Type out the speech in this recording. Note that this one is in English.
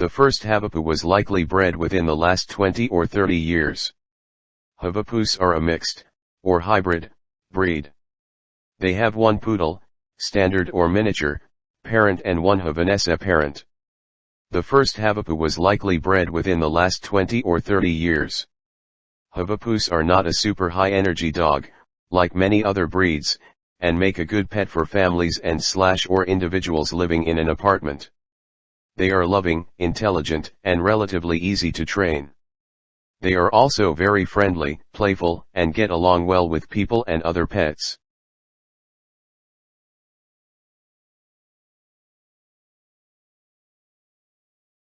The first Havapoo was likely bred within the last 20 or 30 years. Havapoos are a mixed, or hybrid, breed. They have one poodle, standard or miniature, parent and one Havanese parent. The first Havapoo was likely bred within the last 20 or 30 years. Havapoos are not a super high energy dog, like many other breeds, and make a good pet for families and slash or individuals living in an apartment. They are loving, intelligent, and relatively easy to train. They are also very friendly, playful, and get along well with people and other pets.